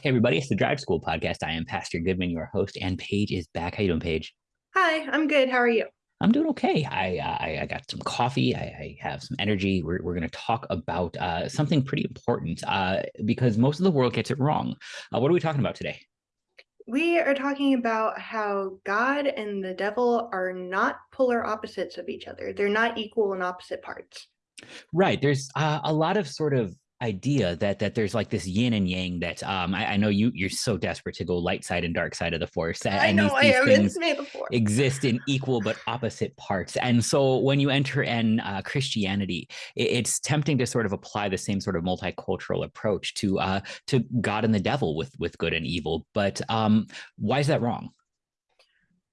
Hey everybody, it's the Drive School podcast. I am Pastor Goodman, your host, and Paige is back. How you doing, Paige? Hi, I'm good. How are you? I'm doing okay. I uh, I, I, got some coffee. I, I have some energy. We're, we're going to talk about uh, something pretty important uh, because most of the world gets it wrong. Uh, what are we talking about today? We are talking about how God and the devil are not polar opposites of each other. They're not equal and opposite parts. Right. There's uh, a lot of sort of idea that that there's like this yin and yang that um I, I, know you you're so desperate to go light side and dark side of the force and I know these, these I things exist in equal but opposite parts and so when you enter in uh, Christianity it, it's tempting to sort of apply the same sort of multicultural approach to uh to God and the devil with with good and evil but um why is that wrong?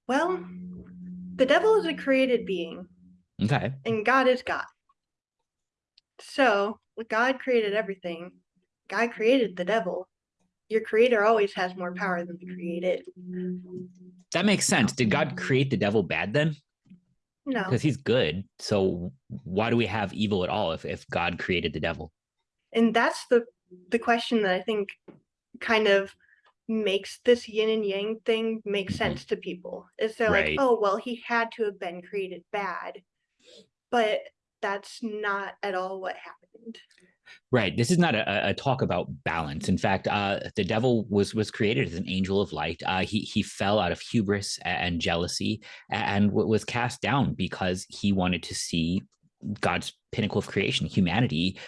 Well the devil is a created being. Okay. And God is God. So God created everything. God created the devil. Your creator always has more power than the created. That makes sense. Did God create the devil bad then? No. Because he's good. So why do we have evil at all if, if God created the devil? And that's the the question that I think kind of makes this yin and yang thing make mm-hmm. sense to people. Is they're right. like, oh well, he had to have been created bad. But that's not at all what happened. Right. This is not a, a talk about balance. In fact, uh, the devil was was created as an angel of light. Uh, he he fell out of hubris and jealousy and was cast down because he wanted to see God's pinnacle of creation, humanity,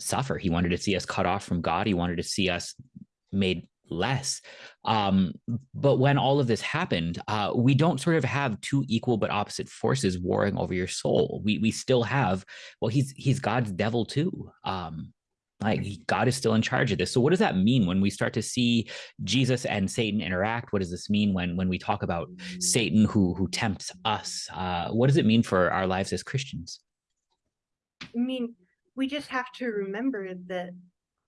suffer. He wanted to see us cut off from God. He wanted to see us made less. Um, but when all of this happened, uh, we don't sort of have two equal but opposite forces warring over your soul. We we still have, well, he's he's God's devil too. Um, like God is still in charge of this. So what does that mean when we start to see Jesus and Satan interact? What does this mean when when we talk about Satan who who tempts us? Uh, what does it mean for our lives as Christians? I mean, we just have to remember that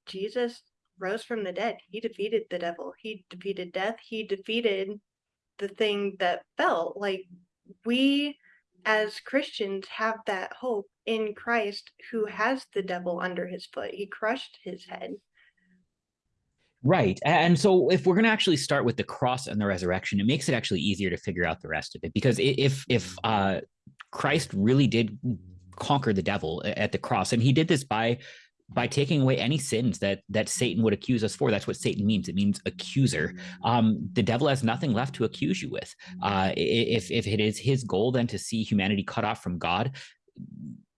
Jesus rose from the dead. He defeated the devil. He defeated death. He defeated the thing that fell. Like we as Christians have that hope in Christ who has the devil under his foot. He crushed his head. Right. And so if we're going to actually start with the cross and the resurrection, it makes it actually easier to figure out the rest of it. Because if if uh, Christ really did conquer the devil at the cross, and he did this by by taking away any sins that that Satan would accuse us for. That's what Satan means. It means accuser. Um, the devil has nothing left to accuse you with. Uh, if if it is his goal then to see humanity cut off from God,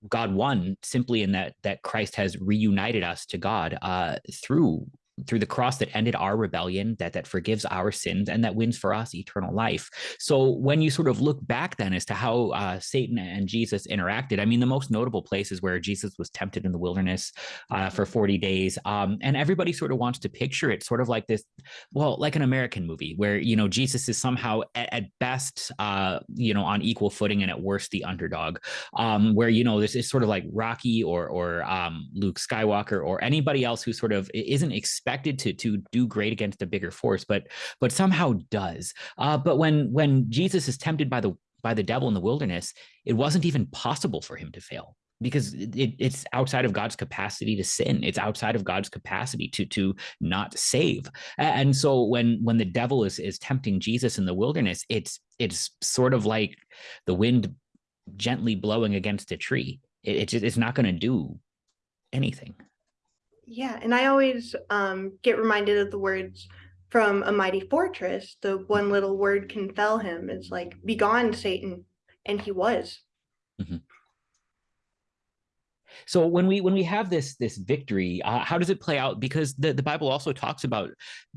God won simply in that that Christ has reunited us to God uh, through through the cross that ended our rebellion, that that forgives our sins, and that wins for us eternal life. So when you sort of look back then as to how uh, Satan and Jesus interacted, I mean, the most notable places where Jesus was tempted in the wilderness uh, for 40 days, um, and everybody sort of wants to picture it sort of like this, well, like an American movie where, you know, Jesus is somehow at, at best, uh, you know, on equal footing and at worst the underdog, um, where, you know, this is sort of like Rocky or, or um, Luke Skywalker or anybody else who sort of isn't expected to to do great against a bigger force, but but somehow does. Uh, but when when Jesus is tempted by the by the devil in the wilderness, it wasn't even possible for him to fail because it, it's outside of God's capacity to sin. It's outside of God's capacity to to not save. And so when when the devil is is tempting Jesus in the wilderness, it's it's sort of like the wind gently blowing against a tree. It, it it's not going to do anything. Yeah, and I always um, get reminded of the words from a mighty fortress. The one little word can fell him. It's like, "Begone, Satan," and he was. Mm -hmm. So when we when we have this this victory, uh, how does it play out? Because the, the Bible also talks about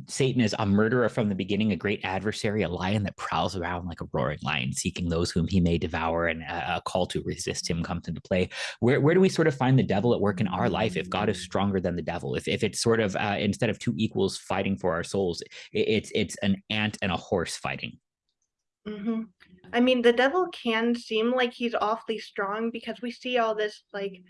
Satan as a murderer from the beginning, a great adversary, a lion that prowls around like a roaring lion, seeking those whom he may devour, and a, a call to resist him comes into play. Where where do we sort of find the devil at work in our life if God is stronger than the devil? If if it's sort of uh, instead of two equals fighting for our souls, it, it's it's an ant and a horse fighting. Mm -hmm. I mean, the devil can seem like he's awfully strong because we see all this like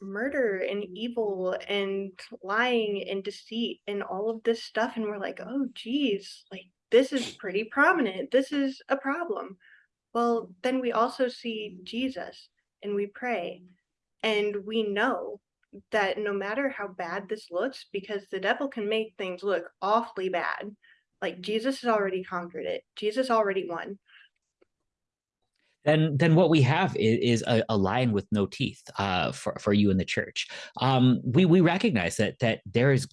murder and evil and lying and deceit and all of this stuff and we're like oh geez like this is pretty prominent this is a problem well then we also see jesus and we pray and we know that no matter how bad this looks, because the devil can make things look awfully bad, like Jesus has already conquered it. Jesus already won. Then, then what we have is, is a, a, lion with no teeth uh, for for you in the church. Um, we we recognize that that there is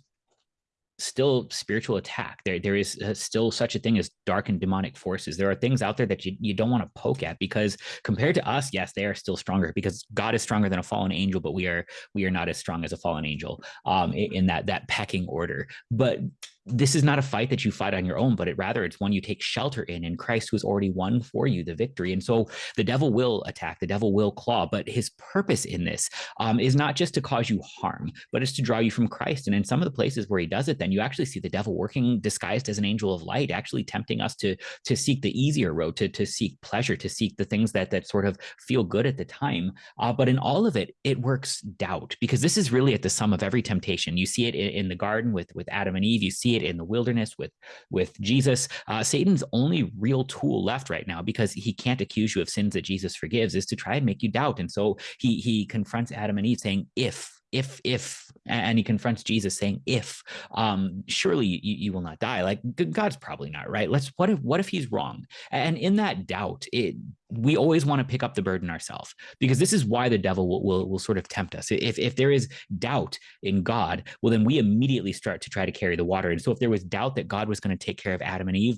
still spiritual attack. There, there is uh, still such a thing as dark and demonic forces. There are things out there that you, you don't want to poke at because compared to us, yes, they are still stronger because God is stronger than a fallen angel, but we are we are not as strong as a fallen angel um, in that that pecking order. But this is not a fight that you fight on your own, but it rather it's one you take shelter in, in Christ who has already won for you the victory. And so the devil will attack, the devil will claw, but his purpose in this um, is not just to cause you harm, but it's to draw you from Christ. And in some of the places where he does it, then you actually see the devil working disguised as an angel of light, actually tempting us to to seek the easier road, to to seek pleasure, to seek the things that that sort of feel good at the time. Uh, but in all of it, it works doubt because this is really at the sum of every temptation. You see it in, in the garden with with Adam and Eve. You see it in the wilderness with with Jesus. Uh, Satan's only real tool left right now, because he can't accuse you of sins that Jesus forgives, is to try and make you doubt. And so he he confronts Adam and Eve, saying, "If if if and he confronts jesus saying if um surely you, you will not die. Like god's probably not right? Let's what if what if he's wrong? And in that doubt it we always want to pick up the burden ourselves because this is why the devil will, will, will sort of tempt us. If if there is doubt in god well then we immediately start to try to carry the water. And so if there was doubt that god was going to take care of adam and eve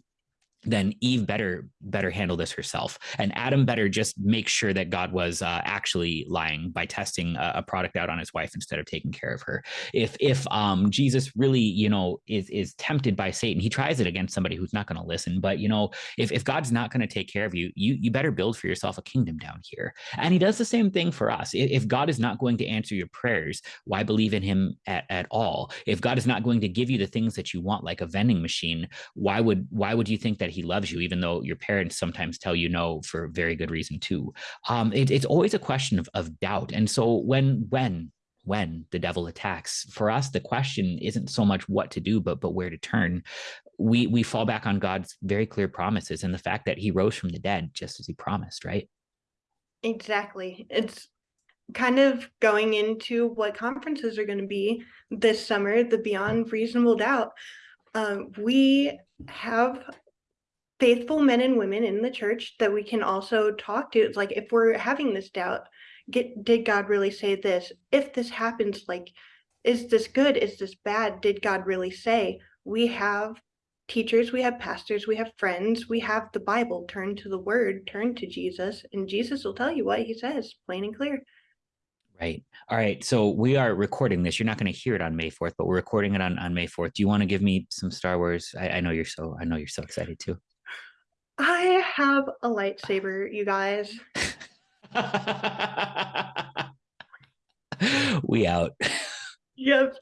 then Eve better better handle this herself, and Adam better just make sure that God was uh, actually lying by testing a, a, product out on his wife instead of taking care of her. If if um, Jesus really you know is is tempted by Satan, he tries it against somebody who's not going to listen. But you know if if God's not going to take care of you, you you better build for yourself a kingdom down here. And He does the same thing for us. If God is not going to answer your prayers, why believe in Him at, at all? If God is not going to give you the things that you want, like a vending machine, why would why would you think that he loves you, even though your parents sometimes tell you no for very good reason too. Um, it, it's always a question of, of doubt. And so when, when, when the devil attacks, for us, the question isn't so much what to do, but, but where to turn. We, we fall back on God's very clear promises and the fact that he rose from the dead, just as he promised, right? Exactly. It's kind of going into what conferences are going to be this summer, the Beyond Reasonable Doubt. Um, we have faithful men and women in the church that we can also talk to. It's like if we're having this doubt, get did God really say this? If this happens, like, is this good? Is this bad? Did God really say? We have teachers, we have pastors, we have friends, we have the Bible. Turn to the word, turn to Jesus, and Jesus will tell you what he says, plain and clear. Right. All right. So we are recording this. You're not going to hear it on May 4th, but we're recording it on, on May 4th. Do you want to give me some Star Wars? I, I know you're so I know you're so excited too. I have a lightsaber, you guys. we out. Yep.